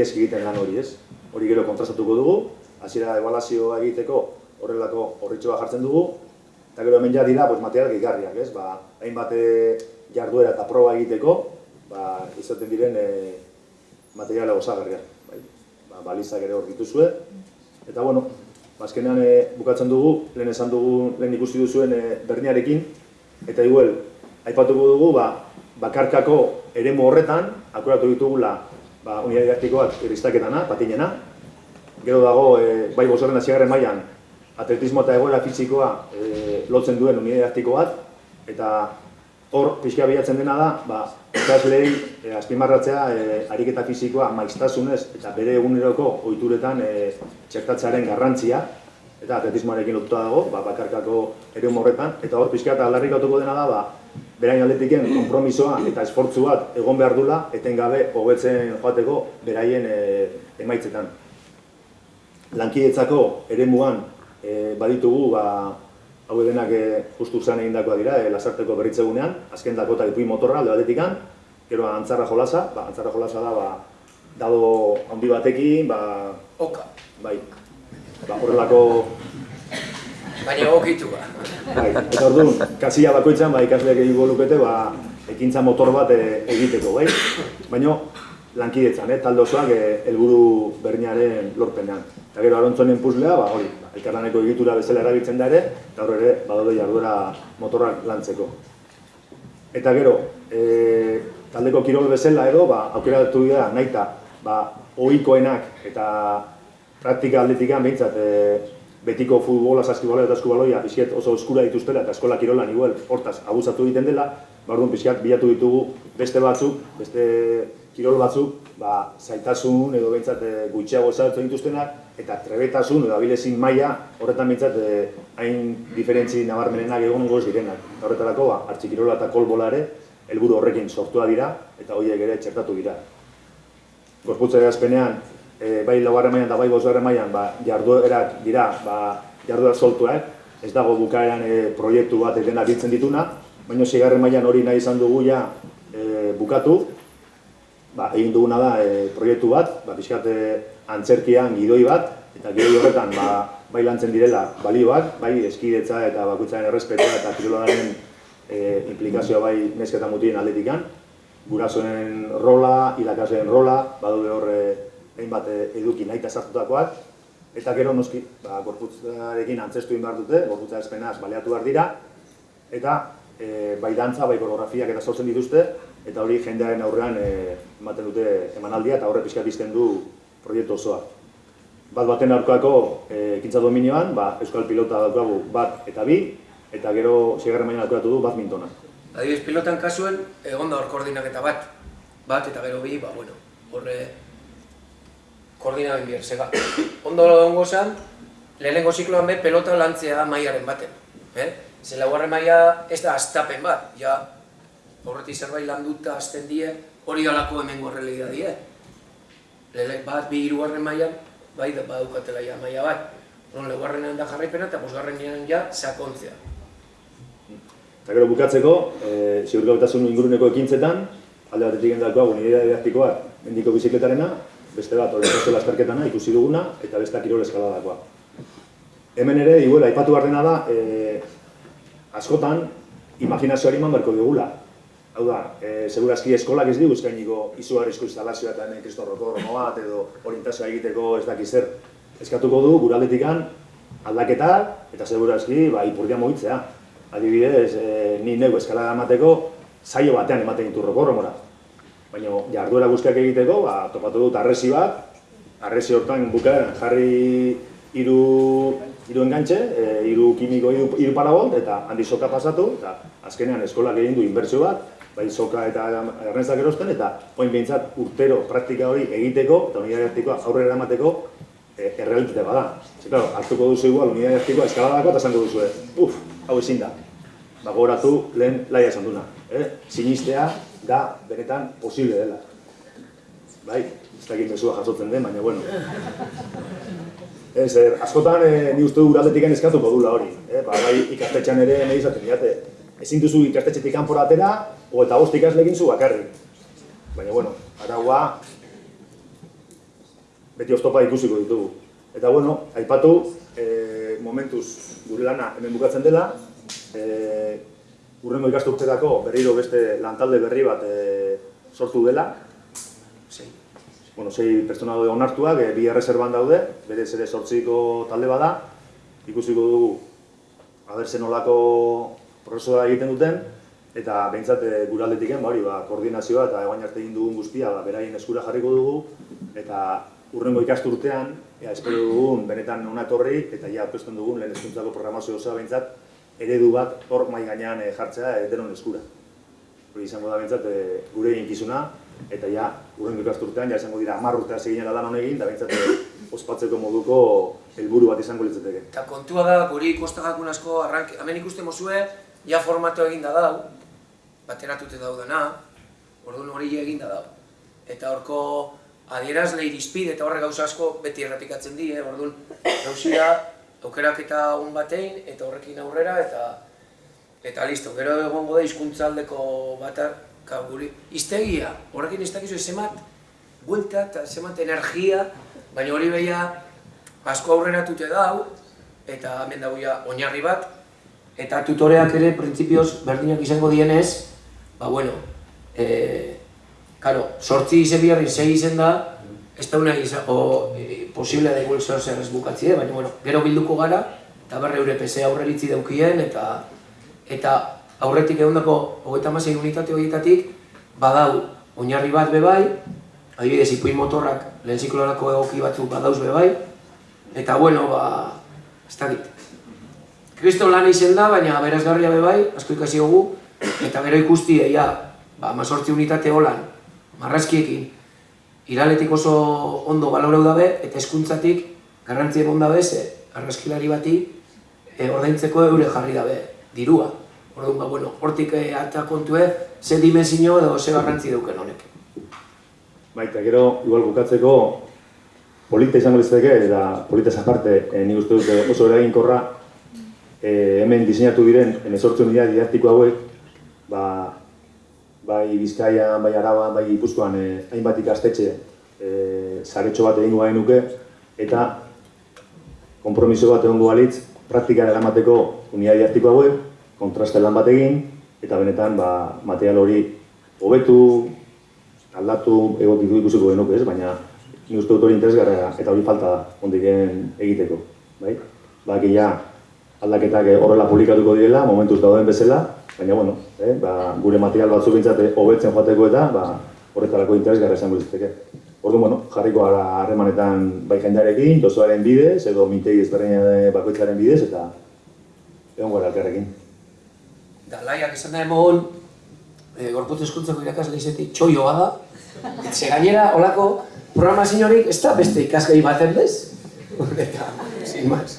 gezki egiten lan hori, ez? Hori gero kontrastatuko dugu, hasiera ebaluazioa egiteko horrelako horritxoa jartzen dugu, eta gero hemen ja dira pues, material gehigarriak, ez? Ba, hainbat eh, jarduera eta proba egiteko, ba, izaten diren e, materiala osagarriak. Bai? Ba, balizak ere hor dituzue. Eta bueno, azkenean e, bukatzen dugu, lehen esan dugu, lehen ikusi duzuen e, berniarekin, eta igual, aipatuko dugu, ba, bakarkako eremu horretan, akuratu ditugula ba, unidad didaktikoak iristaketana, patinena. Gero dago, e, bai bosgarren hasiagarren mailan atletismo eta egoera fisikoa e, lotzen duen unidad didaktiko bat, eta hor, pixka bilatzen dena da, ba, ikaslei e, azpimarratzea e, ariketa fisikoa maiztasunez eta bere eguneroko ohituretan e, txertatzearen garrantzia, eta atletismoarekin lotuta dago, ba, bakarkako ere horretan, eta hor pixka eta aldarrikatuko dena da, ba, berain aldetiken konpromisoa eta esfortzu bat egon behar dula, etengabe hobetzen joateko beraien e, emaitzetan. Lankidetzako ere muan e, baditugu, ba, hau denak e, justu zan egin dakoa dira, e, lasarteko berritzegunean, azken dako eta ipuin motorra alde batetikan, gero antzarra jolasa, ba, antzarra jolasa da, ba, dado handi batekin, ba... Oka. Bai, ba, horrelako Baina egokitu ba. Bai, eta orduan, kasia bakoitzan, ba, ikasleak egingo lukete, ba, ekintza motor bat e, egiteko, bai? Baina, lankidetzan, eh, talde osoak e, helburu berdinaren lorpenean. Eta gero, arontzonen puzlea, ba, hori, ba, elkarlaneko egitura bezala erabiltzen da ere, eta hor ere, badaude jarduera motorrak lantzeko. Eta gero, e, taldeko kirol bezala edo, ba, aukera dut dira, nahi ba, ohikoenak eta praktika aldetikan behintzat, e, betiko futbola, saskibaloia eta eskubaloia pixket oso eskura dituztela eta eskola kirolan igual hortaz abusatu egiten dela, barduan pixkat bilatu ditugu beste batzuk, beste kirol batzuk, ba, zaitasun edo behintzat e, gutxiago ezagutzen dituztenak eta trebetasun edo abilezin maila horretan behintzat e, hain diferentzi nabarmenenak egon goz direnak. Horretarako, ba, kirola eta kolbola ere, helburu horrekin sortua dira eta horiek ere txertatu dira. Gorputza azpenean, e, bai laugarren mailan eta bai bosgarren mailan ba, jarduerak dira ba, jarduera soltuak, ez dago bukaeran e, proiektu bat dena biltzen dituna, baina zigarren mailan hori nahi izan dugu ja e, bukatu, ba, egin duguna da e, proiektu bat, ba, pixkat e, antzerkian gidoi bat, eta gidoi horretan ba, bai lantzen direla balioak, bai eskidetza eta bakutzaren errespetua eta kirolaren e, implikazioa bai nesketa mutien aldetikan, gurasoen rola, irakaseen rola, badaude horre hainbat eh, eduki nahi sartutakoak, eta gero noski, ba, gorputzarekin antzestu behar dute, gorputza espenaz baleatu behar dira, eta e, bai dantza, bai koreografiak eta sortzen dituzte, eta hori jendearen aurrean e, ematen dute emanaldia eta horre pixka bizten du proiektu osoa. Bat baten aurkoako ekintza dominioan, ba, Euskal Pilota daukagu bat eta bi, eta gero segarren baina aurkatu du bat mintona. Adibidez, pilotan kasuen, egon da hor koordinaketa bat, bat eta gero bi, ba, bueno, horre koordina ben bier, zega. Ondo dongo zen, lehenengo zikloan be pelota lantzea maiaren baten. Eh? Ze laugarren maia ez da astapen bat, ja horretik zerbait landuta azten die, hori alako hemen gorrelei da die. Lele, bat, bi irugarren maian, bai da badukatela ja maia bat. Non laugarrenean da jarraipena eta bosgarrenean ja sakontzea. Eta gero bukatzeko, e, ziurgabetasun inguruneko ekintzetan, alde batetik endakoa, unidea didaktikoa, mendiko bizikletarena, beste bat orientazio lasterketana ikusi duguna eta beste kirol eskaladakoa. Hemen ere, iguela, aipatu behar dena da, e, askotan, imaginazioari eman berko digula. Hau da, e, segurazki eskolak ez digu eskainiko izugarrizko instalazioa eta hemen Kristo Rotorno bat edo orientazioa egiteko ez dakiz zer. Eskatuko du, guraldetikan aldaketa eta segurazki ba, ipurdia mogitzea. Adibidez, e, ni neu eskalada emateko, saio batean ematen ditu rokorromora. Baina jarduera guztiak egiteko, ba, topatu dut arresi bat, arresi hortan bukaeran jarri hiru hiru engantxe, e, hiru kimiko hiru parabolt eta handi soka pasatu eta azkenean eskolak egin du inbertsio bat, bai soka eta errenzak erosten eta oin behintzat urtero praktika hori egiteko eta unidade aurrera eramateko e, errealitate bada. Ze, claro, hartuko duzu igual unidade artikoa eskaladako eta esango duzu, uf, hau ezin da. Ba, goratu lehen laia esan duna. Eh? Sinistea, da benetan posible dela. Bai, ez dakit mesua jasotzen den, baina bueno. Ez, er, askotan e, ni uste du uraldetik eskatuko dula hori. Eh? Ba, bai, ikastetxan ere nahi izaten diate. Ezin duzu ikastetxetik kanpora atera, o eta bost ikaslekin zu bakarri. Baina, bueno, araua beti oztopa ikusiko ditugu. Eta bueno, aipatu, e, momentuz gure lana hemen bukatzen dela, e, urrengo ikasturterako berriro beste lantalde berri bat e, sortu dela, Sei. bueno, sei pertsona daude onartuak, e, bi erreserban daude, berez ere sortziko talde bada, ikusiko dugu aber zen nolako prozesua egiten duten, eta behintzat e, gure aldetiken, ba, hori, ba, koordinazioa eta eguain arte egin dugun guztia ba, beraien eskura jarriko dugu, eta urrengo ikasturtean, ea, espero dugun benetan ona eta ja aurkezten dugun lehen hezkuntzako programazio osoa behintzat, eredu bat hor mai gainean e, jartzea e, denon eskura. Hori izango da behintzat e, gure eginkizuna, eta ja, urrengo ikasturtean, ja izango dira hamar urtea zeginela lan honegin, eta behintzat e, ospatzeko moduko helburu bat izango litzateke. Eta kontua da, guri kostakakun asko, arrank, hemen ikusten mozue, ja formato eginda dau, bateratute daudena, orduan hori eginda dau. Eta horko adierazle irizpide eta horre gauza asko beti errepikatzen di, eh? orduan gauzia aukerak eta un batein, eta horrekin aurrera, eta eta listo, gero egongo da hizkuntzaldeko batar, guri, iztegia, horrekin ez dakizu zemat, buelta eta zemat energia, baina hori beha asko aurrera tute dau, eta hemen dago ja oinarri bat, eta tutoreak ere printzipioz berdinak izango dienez, ba bueno, e, Karo, sortzi izen biharri sei izen da, ez da una izango e, posible da igual zer zer ez bukatzi, eh? baina bueno, gero bilduko gara, eta berre eure PC aurreritzi daukien, eta eta aurretik egondako hogeita hamasei unitate horietatik, badau oinarri bat bebai, adibidez ipuin motorrak lehen ziklorako egoki batzuk badauz bebai, eta bueno, ba, ez dakit. Kriston lan izen da, baina berazgarria bebai, asko ikasi dugu, eta gero ikusti, ja, ba, mazortzi unitate holan, marrazkiekin, iraletik oso ondo baloreu dabe, eta eskuntzatik garrantzien egon dabe, ze argazkilari bati e, ordaintzeko eure jarri dabe, dirua. Orduan, ba, bueno, hortik e, ata kontue, ze dimensio edo ze garrantzi duken honek. Baita, gero, igual bukatzeko, polita izango litzateke, eta polita aparte, e, nik uste dut eh, oso eraginkorra, e, hemen diseinatu diren, emezortzu unidad didaktiko hauek, ba, bai Bizkaian, bai Araban, bai Gipuzkoan e, hainbat ikastetxe e, saretxo bat egingo nuke, eta konpromiso bat egongo balitz, praktikara eramateko unidad didaktiko hauek, kontraste lan bat egin, eta benetan ba, material hori hobetu, aldatu egokitu ikusiko genuke ez, baina ni uste dut hori interesgarra eta hori falta da ondiken egiteko. Bai? Baki ja aldaketak eh, horrela publikatuko direla, momentuz dauden bezala, baina bueno, eh, ba, gure material batzuk bintzate hobetzen joateko eta ba, horretarako interesgarra izango litzateke. Orduan, bueno, jarriko gara harremanetan bai jendarekin, dozoaren bidez, edo mintegi ezberdinen bakoitzaren bidez, eta egon gara elkarrekin. Da, laiak esan da emon, e, gorputz eskuntzako irakasle izetik txoioa da, Ze gainera, holako programaziorik ez da beste ikasgai baten bez? Eta, sin más.